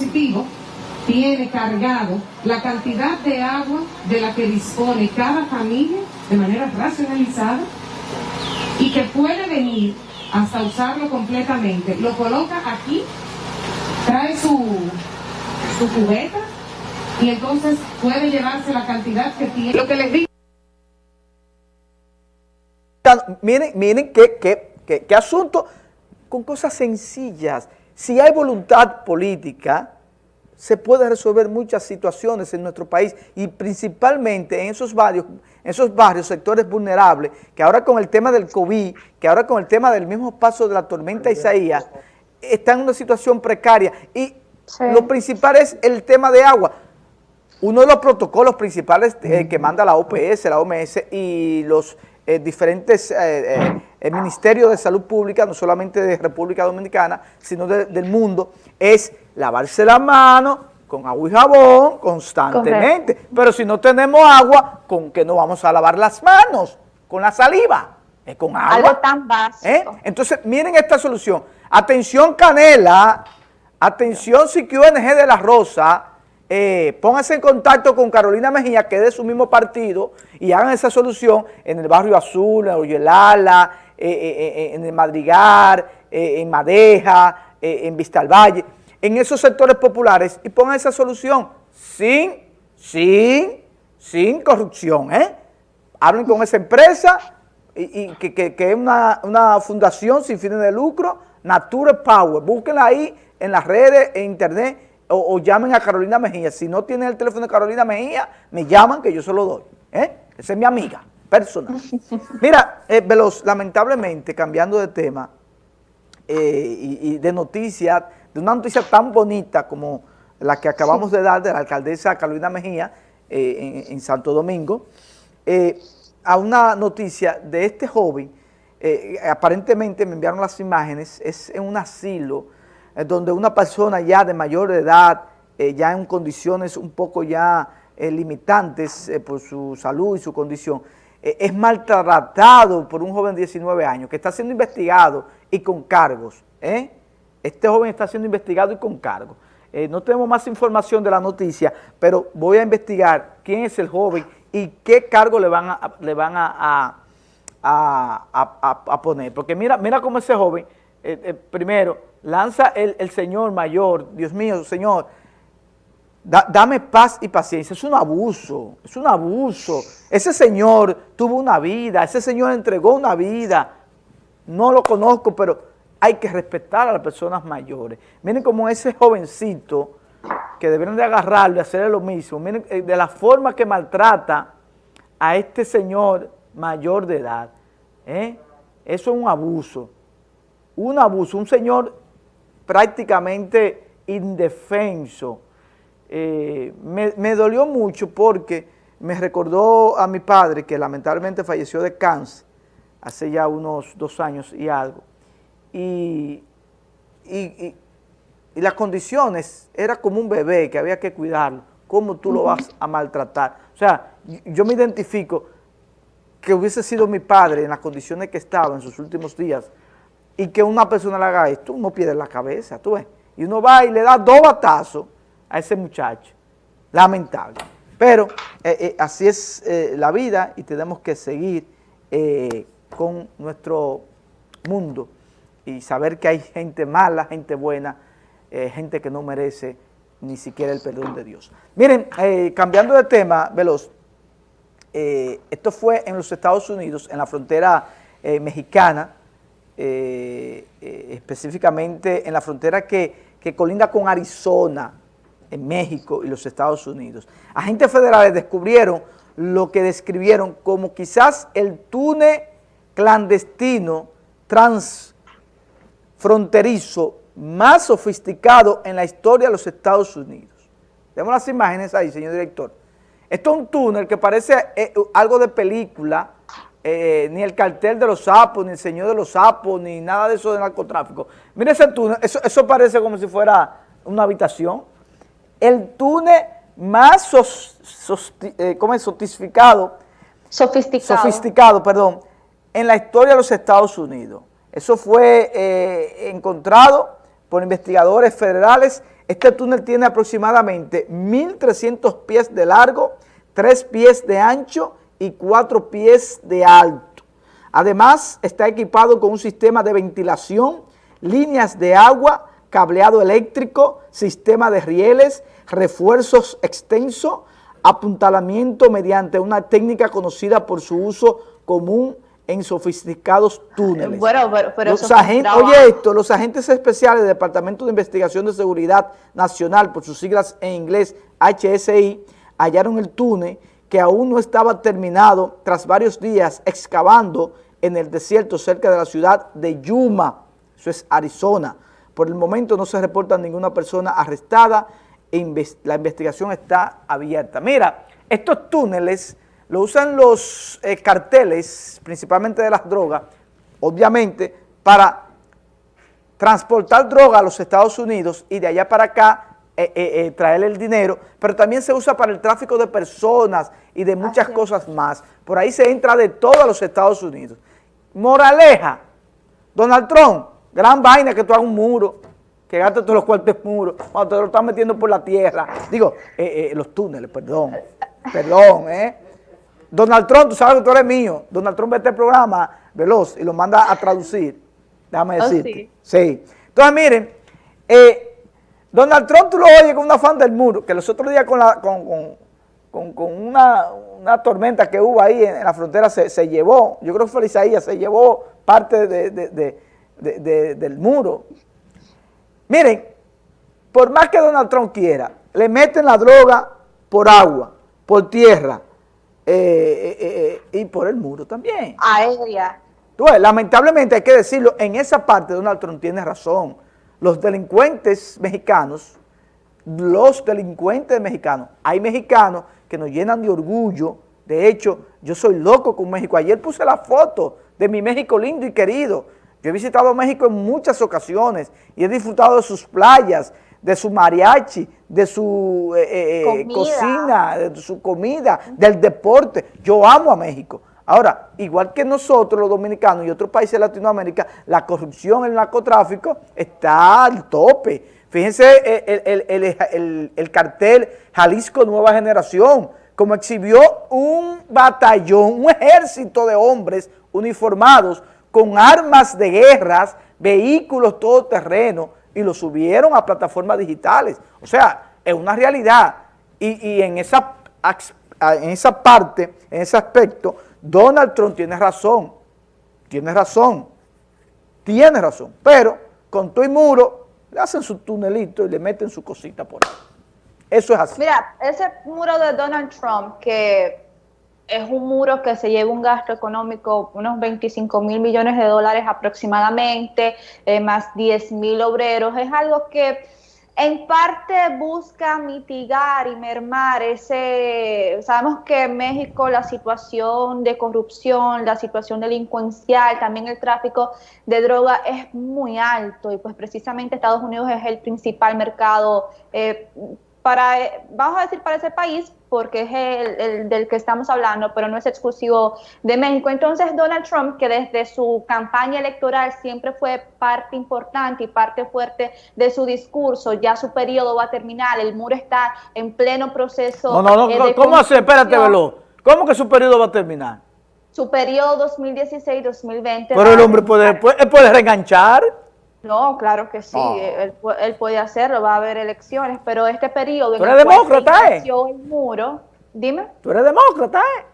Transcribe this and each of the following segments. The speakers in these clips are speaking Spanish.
dispositivo tiene cargado la cantidad de agua de la que dispone cada familia de manera racionalizada y que puede venir hasta usarlo completamente. Lo coloca aquí, trae su, su cubeta y entonces puede llevarse la cantidad que tiene. Lo que les digo. Miren, miren qué, qué, qué, qué asunto con cosas sencillas. Si hay voluntad política, se puede resolver muchas situaciones en nuestro país y principalmente en esos barrios, en esos barrios, sectores vulnerables, que ahora con el tema del COVID, que ahora con el tema del mismo paso de la tormenta Isaías, están en una situación precaria. Y lo principal es el tema de agua. Uno de los protocolos principales eh, que manda la OPS, la OMS y los eh, diferentes eh, ministerios de salud pública, no solamente de República Dominicana, sino del mundo, es lavarse la mano con agua y jabón constantemente. Pero si no tenemos agua, ¿con qué no vamos a lavar las manos? Con la saliva. Es con agua. Algo tan básico. ¿Eh? Entonces, miren esta solución. Atención Canela, atención CQNG de la Rosa, eh, pónganse en contacto con Carolina Mejía, que es de su mismo partido, y hagan esa solución en el Barrio Azul, en Oyelala, eh, en el Madrigal, en Madeja, en Vista al Valle en esos sectores populares y pongan esa solución sin, sin, sin corrupción, ¿eh? Hablen con esa empresa que, es una, fundación sin fines de lucro, Nature Power, búsquenla ahí en las redes, en internet, o, llamen a Carolina Mejía. Si no tienen el teléfono de Carolina Mejía, me llaman que yo se lo doy, ¿eh? Esa es mi amiga personal. Mira, eh, Veloz, lamentablemente, cambiando de tema eh, y, y de noticias, de una noticia tan bonita como la que acabamos de dar de la alcaldesa Carolina Mejía eh, en, Santo Domingo, eh, a una noticia de este joven, aparentemente me enviaron las imágenes, es en un asilo donde una persona ya de mayor edad, ya en condiciones un poco ya limitantes por su salud y su condición, es maltratado por un joven de 19 años que está siendo investigado y con cargos, ¿eh? Este joven está siendo investigado y con cargo. Eh, no tenemos más información de la noticia, pero voy a investigar quién es el joven y qué cargo le van a, le van a, a, poner. Porque mira, mira cómo ese joven, eh, eh, primero, lanza el, señor mayor, Dios mío, señor, dame paz y paciencia. Es un abuso, es un abuso. Ese señor tuvo una vida, ese señor entregó una vida. No lo conozco, pero hay que respetar a las personas mayores. Miren como ese jovencito que deberían de agarrarlo y hacerle lo mismo, miren eh, de la forma que maltrata a este señor mayor de edad. Eso es un abuso, un abuso, un señor prácticamente indefenso. Eh, me, dolió mucho porque me recordó a mi padre que lamentablemente falleció de cáncer hace ya unos dos años y algo y, y, las condiciones, era como un bebé que había que cuidarlo, ¿cómo tú lo vas a maltratar? O sea, yo me identifico que hubiese sido mi padre en las condiciones que estaba en sus últimos días y que una persona le haga esto, uno pierde la cabeza, tú ves. Y uno va y le da dos batazos a ese muchacho. Lamentable. Pero eh, eh, así es eh, la vida y tenemos que seguir con nuestro mundo y saber que hay gente mala, gente buena, gente que no merece ni siquiera el perdón de Dios. Miren, cambiando de tema, Veloz, esto fue en los Estados Unidos, en la frontera mexicana, específicamente en la frontera que, que colinda con Arizona, en México y los Estados Unidos. Agentes federales descubrieron lo que describieron como quizás el túnel clandestino trans fronterizo más sofisticado en la historia de los Estados Unidos. Tenemos las imágenes ahí, señor director. Esto es un túnel que parece eh, algo de película, eh, ni el cartel de los sapos, ni el señor de los sapos, ni nada de eso de narcotráfico. Mire ese túnel, eso, parece como si fuera una habitación. El túnel más eh, sofisticado, sofisticado, perdón, en la historia de los Estados Unidos. Eso fue eh, encontrado por investigadores federales Este túnel tiene aproximadamente 1.300 pies de largo, 3 pies de ancho y 4 pies de alto. Además, está equipado con un sistema de ventilación, líneas de agua, cableado eléctrico, sistema de rieles, refuerzos extensos, apuntalamiento mediante una técnica conocida por su uso común en sofisticados túneles. Bueno, pero, los agentes, oye esto, los agentes especiales del Departamento de Investigación de Seguridad Nacional, por sus siglas en inglés HSI, hallaron el túnel que aún no estaba terminado tras varios días excavando en el desierto cerca de la ciudad de Yuma, eso es Arizona. Por el momento no se reporta ninguna persona arrestada, la investigación está abierta. Mira, estos túneles lo usan los eh, carteles, principalmente de las drogas, obviamente, para transportar droga a los Estados Unidos y de allá para acá eh, eh, traer el dinero, pero también se usa para el tráfico de personas y de muchas cosas más. Por ahí se entra de todo a los Estados Unidos. Moraleja, Donald Trump, gran vaina que tú hagas un muro, que gastes todos los cuartos muros, cuando te lo estás metiendo por la tierra. Digo, los túneles, perdón, perdón, ¿eh? Donald Trump, tú sabes que tú eres mío. Donald Trump ve este programa veloz y lo manda a traducir. Déjame oh, decirte. sí. Entonces, miren, eh, Donald Trump tú lo oyes con una fan del muro, que los otros días con, la, con, una, tormenta que hubo ahí en, la frontera se, llevó, yo creo que fue Isaías, se llevó parte del muro. Miren, por más que Donald Trump quiera, le meten la droga por agua, por tierra, eh, eh, eh, y por el muro también. Aérea. lamentablemente hay que decirlo, en esa parte Donald Trump tiene razón. Los delincuentes mexicanos, los delincuentes mexicanos, hay mexicanos que nos llenan de orgullo, de hecho, yo soy loco con México. Ayer puse la foto de mi México lindo y querido. Yo he visitado México en muchas ocasiones y he disfrutado de sus playas, de su mariachi, de su eh, eh, eh, cocina, de su comida, del deporte. Yo amo a México. Ahora, igual que nosotros los dominicanos y otros países de Latinoamérica, la corrupción, el narcotráfico está al tope. Fíjense el, el cartel Jalisco Nueva Generación, como exhibió un batallón, un ejército de hombres uniformados con armas de guerras, vehículos todoterreno, y lo subieron a plataformas digitales. O sea, es una realidad. Y, en, esa, en esa parte, en ese aspecto, Donald Trump tiene razón. Tiene razón. Tiene razón. Pero con todo y muro, le hacen su tunelito y le meten su cosita por ahí. Eso es así. Mira, ese muro de Donald Trump que es un muro que se lleva un gasto económico, unos 25 mil millones de dólares aproximadamente, eh, más 10 mil obreros. Es algo que en parte busca mitigar y mermar ese, sabemos que en México la situación de corrupción, la situación delincuencial, también el tráfico de droga es muy alto y pues precisamente Estados Unidos es el principal mercado eh, para, vamos a decir para ese país, porque es el, del que estamos hablando, pero no es exclusivo de México. Entonces Donald Trump, que desde su campaña electoral siempre fue parte importante y parte fuerte de su discurso, ya su periodo va a terminar, el muro está en pleno proceso. No, no, no, eh, ¿cómo hace? Espérate, Velo. ¿Cómo que su periodo va a terminar? Su periodo 2016-2020. Pero el hombre puede, puede, puede reenganchar. No, claro que sí, él, puede hacerlo, va a haber elecciones, pero este periodo... ¿Tú eres demócrata, eh? el muro, dime. ¿Tú eres demócrata, eh?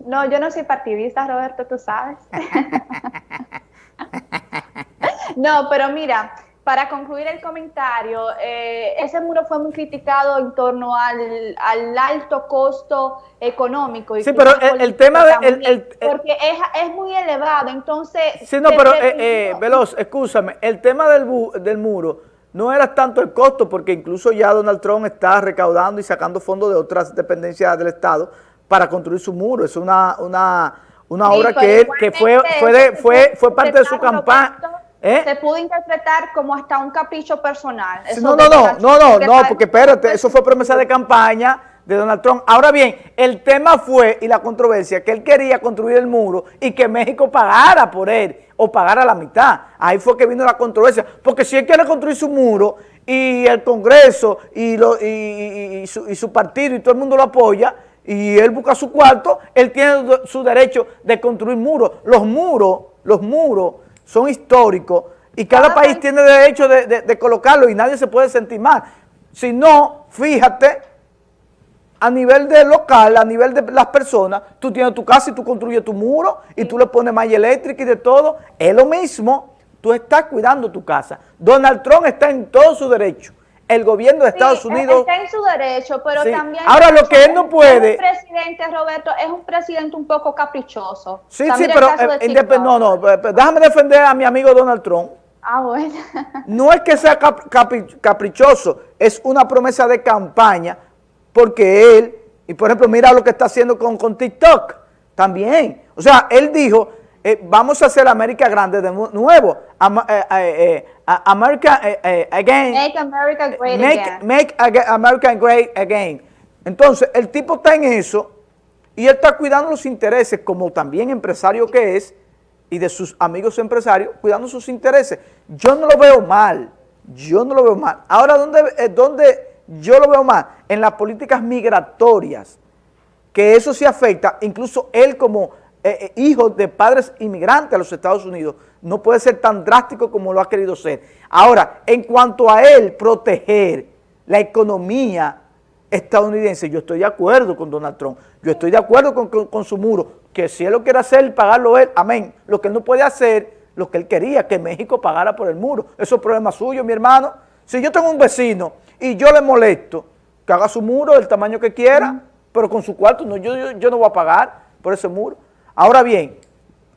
No, yo no soy partidista, Roberto, tú sabes. no, pero mira, para concluir el comentario, eh, ese muro fue muy criticado en torno al, alto costo económico. sí, pero el, tema de... El, porque es, muy elevado, entonces... Sí, no, pero eh, eh, Veloz, escúchame, el tema del, del muro no era tanto el costo, porque incluso ya Donald Trump está recaudando y sacando fondos de otras dependencias del Estado para construir su muro. Es una, una, una obra que, que fue, fue, fue, fue parte de su campaña ¿Eh? Se pudo interpretar como hasta un capricho personal. no, no, no, no, no, no, porque espérate, eso fue promesa de campaña de Donald Trump. Ahora bien, el tema fue, y la controversia, que él quería construir el muro y que México pagara por él, o pagara la mitad. Ahí fue que vino la controversia, porque si él quiere construir su muro y el Congreso y, lo, y, su, y, su, partido y todo el mundo lo apoya y él busca su cuarto, él tiene su derecho de construir muros. Los muros, los muros son históricos y cada país tiene derecho de, de, de colocarlo y nadie se puede sentir mal. Si no, fíjate, a nivel de local, a nivel de las personas, tú tienes tu casa y tú construyes tu muro y tú le pones malla eléctrica y de todo, es lo mismo, tú estás cuidando tu casa. Donald Trump está en todo su derecho. El gobierno de Estados sí, Unidos... está en su derecho, pero Sí. también... Ahora, lo que él no puede- El presidente, Roberto, es un presidente un poco caprichoso. Sí, También sí, pero eh, no, no, eh, eh, déjame defender a mi amigo Donald Trump. Ah, bueno. No es que sea cap- capi- caprichoso, es una promesa de campaña, porque él, y por ejemplo, mira lo que está haciendo con, con TikTok, también. O sea, él dijo, eh, vamos a hacer América grande de nu- nuevo, eh, eh, America again, Make America great make, again. make aga- America great again. Entonces, el tipo está en eso, y él está cuidando los intereses, como también empresario que es, y de sus amigos empresarios, cuidando sus intereses. Yo no lo veo mal, yo no lo veo mal. Ahora, ¿dónde, dónde yo lo veo mal? En las políticas migratorias, que eso sí afecta, incluso él como eh, eh, hijo de padres inmigrantes a los Estados Unidos, no puede ser tan drástico como lo ha querido ser. Ahora, en cuanto a él proteger la economía estadounidense, yo estoy de acuerdo con Donald Trump, yo estoy de acuerdo con, con- con su muro, que si él lo quiere hacer, pagarlo él, amén. Lo que él no puede hacer, lo que él quería, que México pagara por el muro. Eso es problema suyo, mi hermano. Si yo tengo un vecino y yo le molesto, que haga su muro del tamaño que quiera, pero con su cuarto, no, yo, yo, yo no voy a pagar por ese muro. Ahora bien,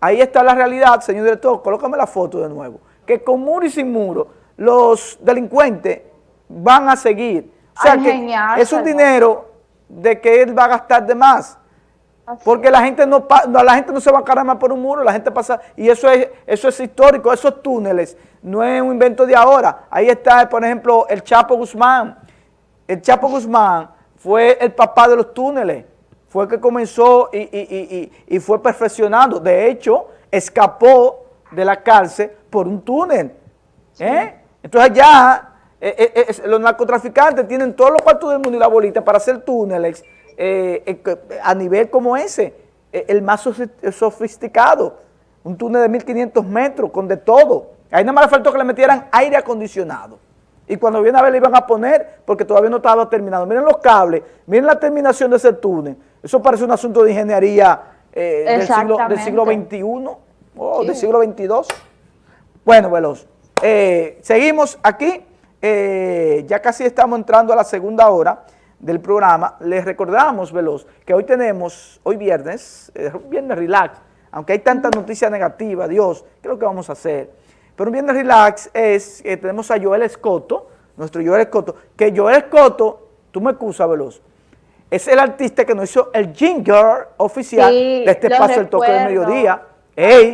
ahí está la realidad, señor director, colócame la foto de nuevo, que con muro y sin muro, los delincuentes van a seguir. O sea que es un dinero de que él va a gastar de más. Así Porque la gente no la gente no se va a cargar por un muro, la gente pasa, y eso es, eso es histórico, esos túneles, no es un invento de ahora. Ahí está, por ejemplo, el Chapo Guzmán. El Chapo Guzmán fue el papá de los túneles, fue que comenzó y, y- y- y- y fue perfeccionando. De hecho, escapó de la cárcel por un túnel. ¿eh? Entonces ya eh, eh, los narcotraficantes tienen todos los cuartos del mundo y la bolita para hacer túneles a nivel como ese, el más sofi- sofisticado, un túnel de 1500 metros con de todo. Ahí nada más le faltó que le metieran aire acondicionado. Y cuando viene a ver le iban a poner, porque todavía no estaba terminado. Miren los cables, miren la terminación de ese túnel. Eso parece un asunto de ingeniería eh, del, siglo, del siglo. XXI o del siglo XXII. Bueno, Veloz, eh, seguimos aquí, eh, ya casi estamos entrando a la segunda hora del programa. Les recordamos, Veloz, que hoy tenemos, hoy viernes, viernes relax, aunque hay tanta noticia negativa, Dios, ¿qué es lo que vamos a hacer? Pero un viernes relax es, que tenemos a Joel Escoto, nuestro Joel Escoto, que Joel Escoto, tú me excusas, Veloz, es el artista que nos hizo el jingle oficial Sí, de este espacio del toque del mediodía. Ey,